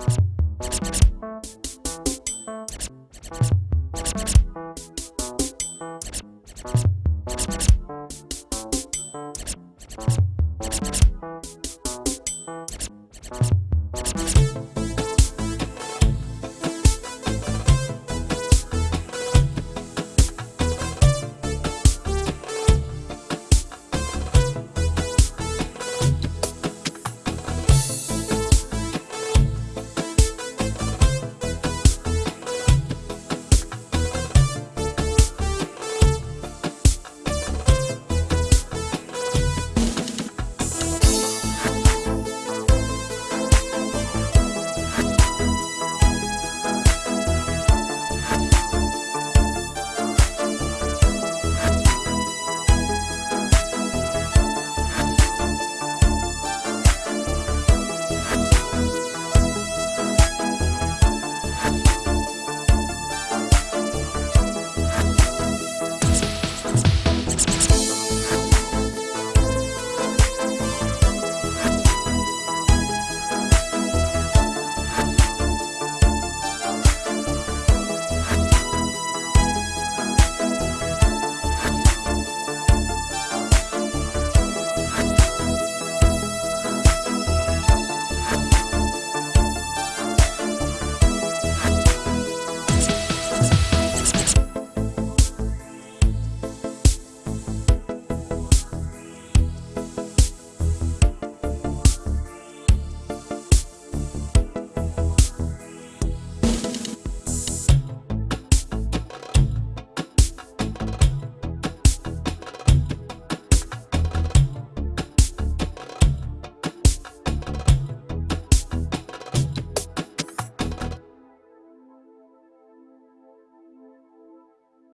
you.